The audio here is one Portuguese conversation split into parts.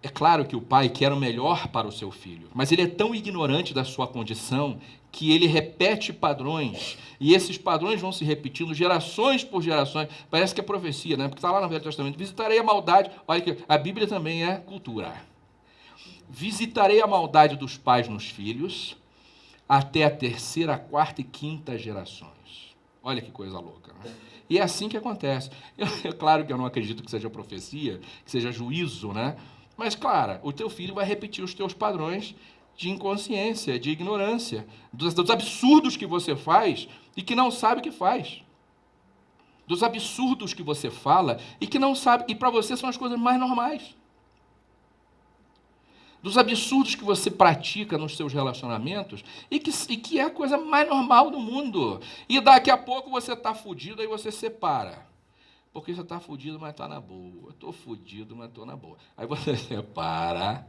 É claro que o pai quer o melhor para o seu filho, mas ele é tão ignorante da sua condição que ele repete padrões, e esses padrões vão se repetindo gerações por gerações. Parece que é profecia, né? Porque está lá no Velho Testamento: visitarei a maldade. Olha que a Bíblia também é cultura. Visitarei a maldade dos pais nos filhos até a terceira, quarta e quinta gerações. Olha que coisa louca. Né? E é assim que acontece. É claro que eu não acredito que seja profecia, que seja juízo, né? Mas, claro, o teu filho vai repetir os teus padrões de inconsciência, de ignorância, dos, dos absurdos que você faz e que não sabe que faz. Dos absurdos que você fala e que não sabe, e para você são as coisas mais normais. Dos absurdos que você pratica nos seus relacionamentos e que, e que é a coisa mais normal do mundo. E daqui a pouco você está fudido, aí você separa. Porque você está fudido, mas está na boa. Estou fudido, mas estou na boa. Aí você separa.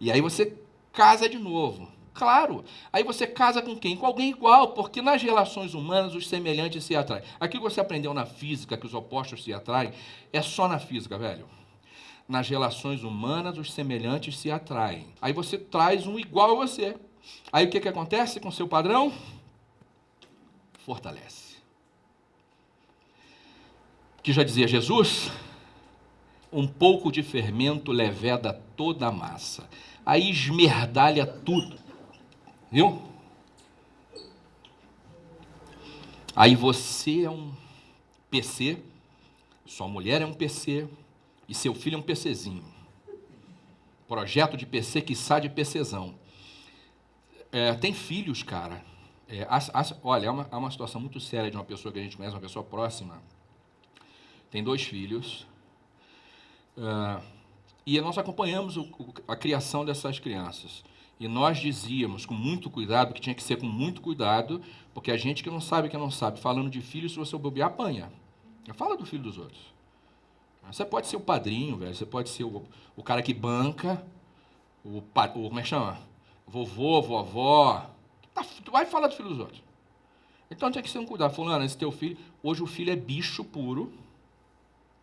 E aí você casa de novo. Claro. Aí você casa com quem? Com alguém igual, porque nas relações humanas os semelhantes se atraem. Que você aprendeu na física, que os opostos se atraem, é só na física, velho. Nas relações humanas os semelhantes se atraem. Aí você traz um igual a você. Aí o que, que acontece com o seu padrão? Fortalece que já dizia Jesus, um pouco de fermento leveda toda a massa. Aí esmerdalha tudo. Viu? Aí você é um PC, sua mulher é um PC e seu filho é um PCzinho. Projeto de PC que sai de PCzão. É, tem filhos, cara. É, as, as, olha, é uma, é uma situação muito séria de uma pessoa que a gente conhece, uma pessoa próxima tem dois filhos. Uh, e nós acompanhamos o, a criação dessas crianças. E nós dizíamos com muito cuidado, que tinha que ser com muito cuidado, porque a gente que não sabe, que não sabe, falando de filho, se você bobear, apanha. Fala do filho dos outros. Você pode ser o padrinho, velho, você pode ser o, o cara que banca, o, o como é que chama? Vovô, vovó. Tá, vai falar do filho dos outros. Então tem que ser um cuidado. Fulano, esse teu filho, hoje o filho é bicho puro,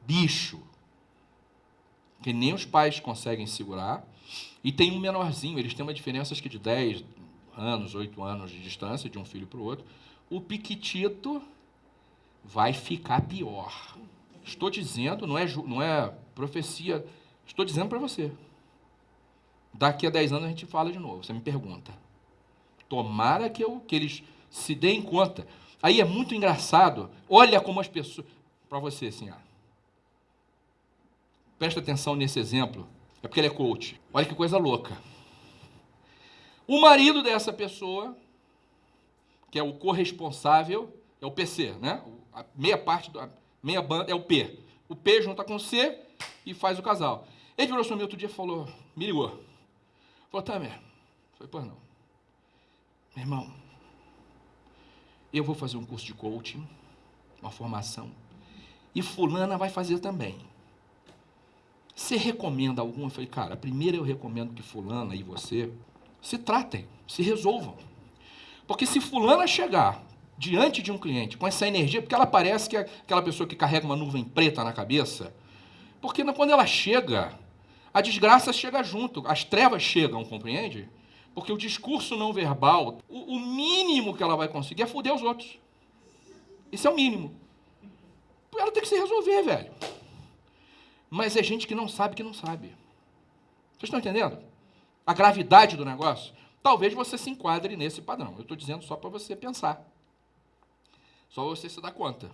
bicho, que nem os pais conseguem segurar, e tem um menorzinho, eles têm uma diferença acho que de 10 anos, 8 anos de distância de um filho para o outro. O piquitito vai ficar pior. Estou dizendo, não é, não é profecia, estou dizendo para você. Daqui a 10 anos a gente fala de novo, você me pergunta. Tomara que, eu, que eles se deem conta. Aí é muito engraçado, olha como as pessoas. Para você, assim, Presta atenção nesse exemplo. É porque ele é coach. Olha que coisa louca. O marido dessa pessoa, que é o corresponsável, é o PC, né? A meia parte, da meia banda é o P. O P junta com o C e faz o casal. Ele virou para mim outro dia e falou, me ligou. Falou, Tamer. Falei, pois não. Meu irmão, eu vou fazer um curso de coaching, uma formação, e fulana vai fazer também. Você recomenda alguma? Eu falei, cara, primeiro eu recomendo que fulana e você se tratem, se resolvam. Porque se fulana chegar diante de um cliente com essa energia, porque ela parece que é aquela pessoa que carrega uma nuvem preta na cabeça, porque quando ela chega, a desgraça chega junto, as trevas chegam, compreende? Porque o discurso não verbal, o, mínimo que ela vai conseguir é foder os outros. Isso é o mínimo. Ela tem que se resolver, velho. Mas é gente que não sabe que não sabe. Vocês estão entendendo? A gravidade do negócio? Talvez você se enquadre nesse padrão. Eu estou dizendo só para você pensar. Só você se dá conta.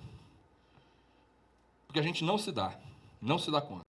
Porque a gente não se dá. Não se dá conta.